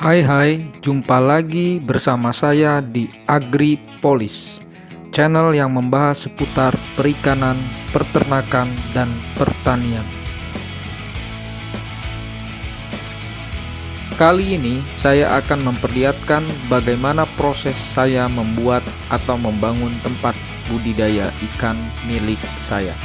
Hai hai, jumpa lagi bersama saya di AgriPolis, channel yang membahas seputar perikanan, peternakan, dan pertanian. Kali ini saya akan memperlihatkan bagaimana proses saya membuat atau membangun tempat budidaya ikan milik saya.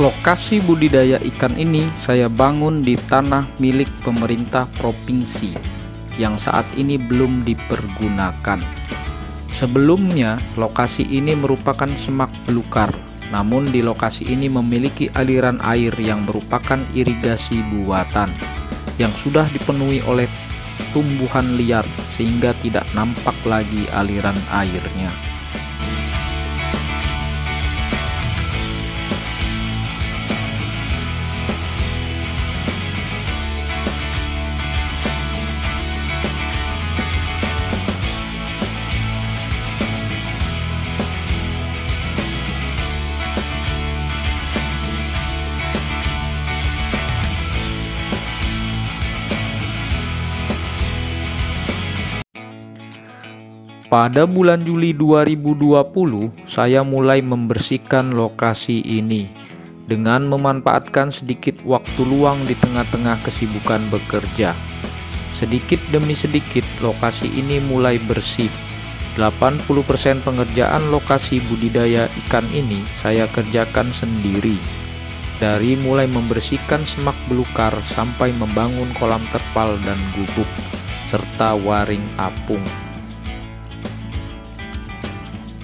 Lokasi budidaya ikan ini saya bangun di tanah milik pemerintah provinsi yang saat ini belum dipergunakan. Sebelumnya, lokasi ini merupakan semak belukar, namun di lokasi ini memiliki aliran air yang merupakan irigasi buatan yang sudah dipenuhi oleh tumbuhan liar sehingga tidak nampak lagi aliran airnya. Pada bulan Juli 2020, saya mulai membersihkan lokasi ini dengan memanfaatkan sedikit waktu luang di tengah-tengah kesibukan bekerja. Sedikit demi sedikit, lokasi ini mulai bersih. 80% pengerjaan lokasi budidaya ikan ini saya kerjakan sendiri. Dari mulai membersihkan semak belukar sampai membangun kolam terpal dan gubuk, serta waring apung.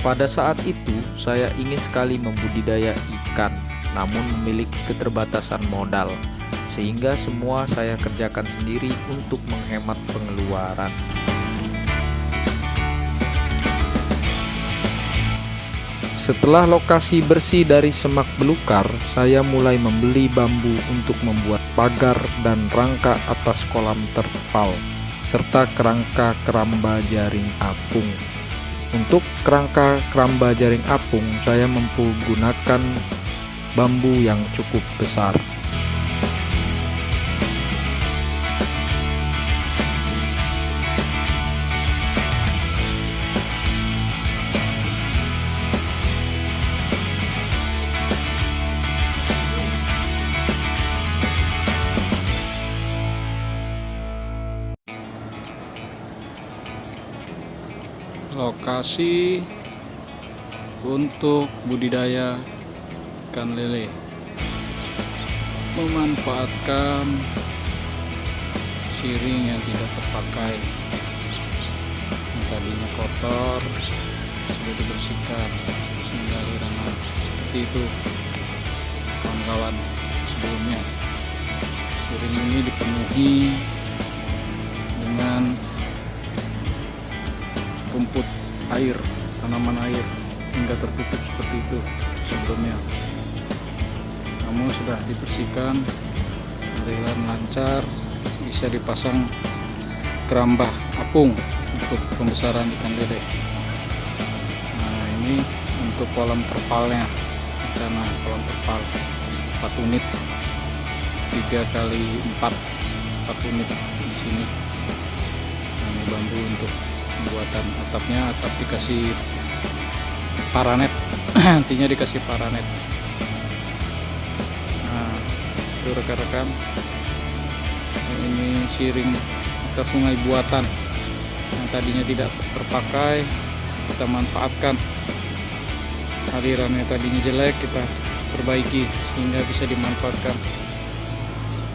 Pada saat itu, saya ingin sekali membudidaya ikan, namun memiliki keterbatasan modal, sehingga semua saya kerjakan sendiri untuk menghemat pengeluaran. Setelah lokasi bersih dari semak belukar, saya mulai membeli bambu untuk membuat pagar dan rangka atas kolam terpal, serta kerangka keramba jaring apung. Untuk kerangka keramba jaring apung, saya menggunakan bambu yang cukup besar. Lokasi untuk budidaya ikan lele. Memanfaatkan siring yang tidak terpakai. Yang tadinya kotor sudah dibersihkan. Sehingga aliran seperti itu kawan-kawan sebelumnya. Siring ini dipenuhi dengan rumput air tanaman air hingga tertutup seperti itu sebelumnya. Namun sudah dibersihkan aliran lancar bisa dipasang kerambah apung untuk pembesaran ikan lele. Nah ini untuk kolam terpalnya rencana kolam terpal. 4 unit 3 kali 4 4 unit di sini. Ini bambu untuk pembuatan atapnya atap dikasih paranet. Nantinya dikasih paranet. Nah itu rekan-rekan. Ini siring atau sungai buatan yang tadinya tidak terpakai kita manfaatkan. Alirannya tadinya jelek kita perbaiki sehingga bisa dimanfaatkan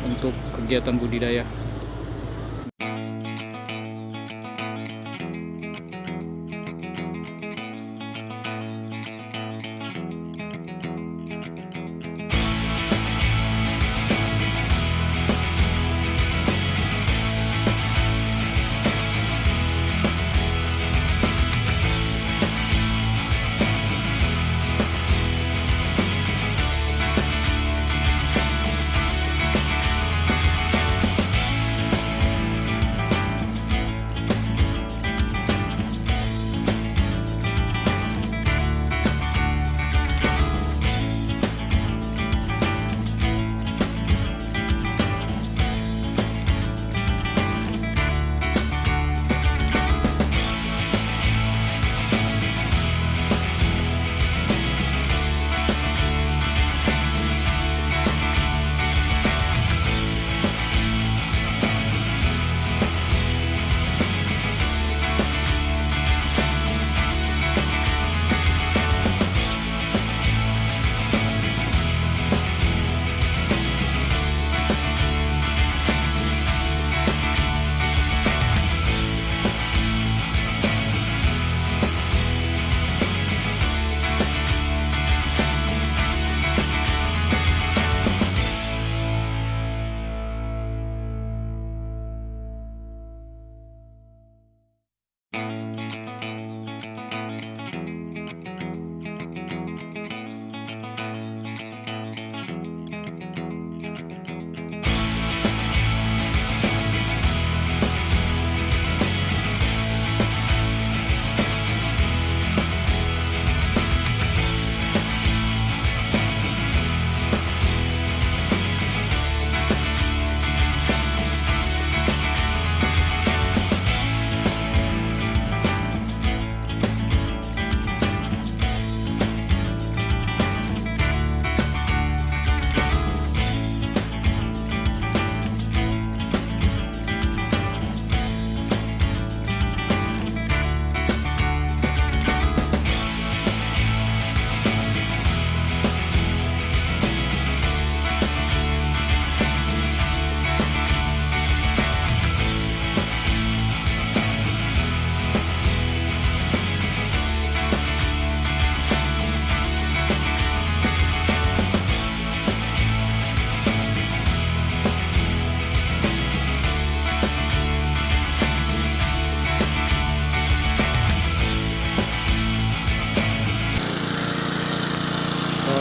untuk kegiatan budidaya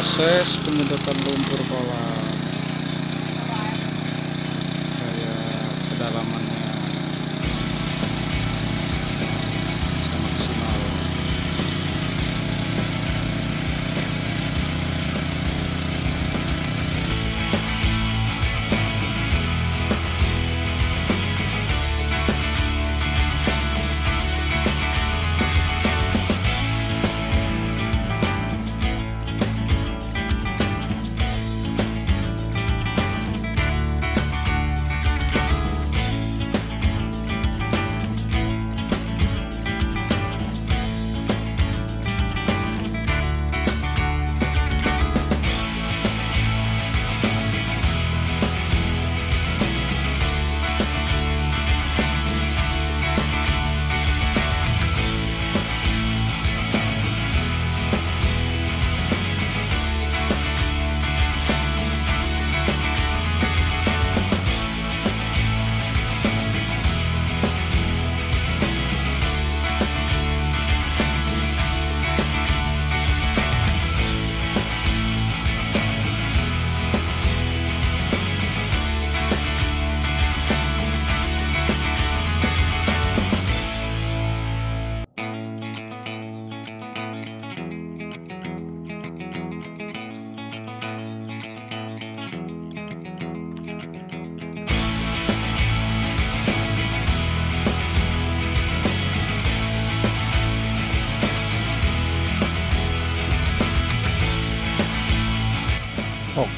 proses penyedotan lumpur kolam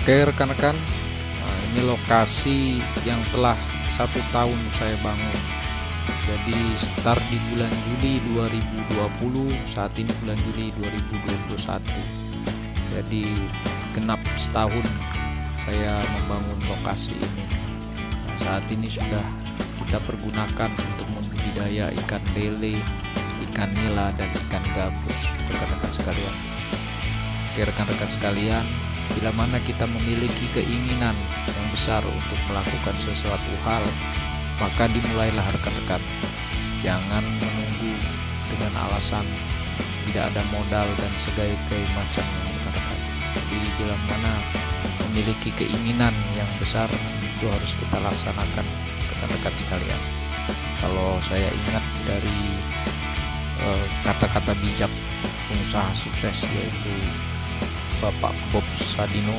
Oke rekan-rekan. Nah, ini lokasi yang telah satu tahun saya bangun. Jadi start di bulan Juli 2020 saat ini bulan Juli 2021 jadi genap setahun saya membangun lokasi ini. Nah, saat ini sudah kita pergunakan untuk membudidaya ikan lele ikan nila dan ikan gabus. Rekan-rekan sekalian. Oke rekan-rekan sekalian bila mana kita memiliki keinginan yang besar untuk melakukan sesuatu hal maka dimulailah rekan-rekan jangan menunggu dengan alasan tidak ada modal dan segala macam rekan-rekan jadi bila mana memiliki keinginan yang besar itu harus kita laksanakan rekan-rekan sekalian. Kalau saya ingat dari eh, kata-kata uh, bijak pengusaha sukses yaitu Bapak Bob Sadino.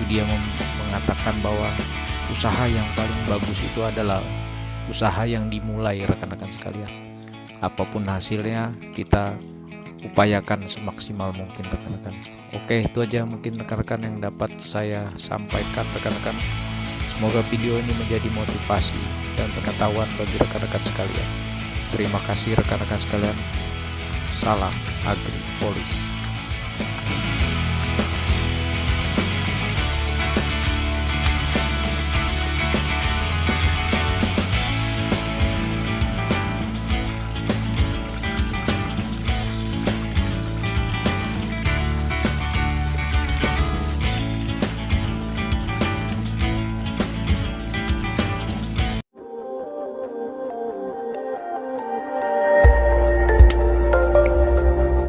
Itu dia mengatakan bahwa usaha yang paling bagus itu adalah usaha yang dimulai rekan-rekan sekalian. Apa pun hasilnya kita upayakan semaksimal mungkin rekan-rekan. Oke itu aja mungkin rekan-rekan yang dapat saya sampaikan rekan-rekan. Semoga video ini menjadi motivasi dan pengetahuan bagi rekan-rekan sekalian. Terima kasih rekan-rekan sekalian. Salam agri polis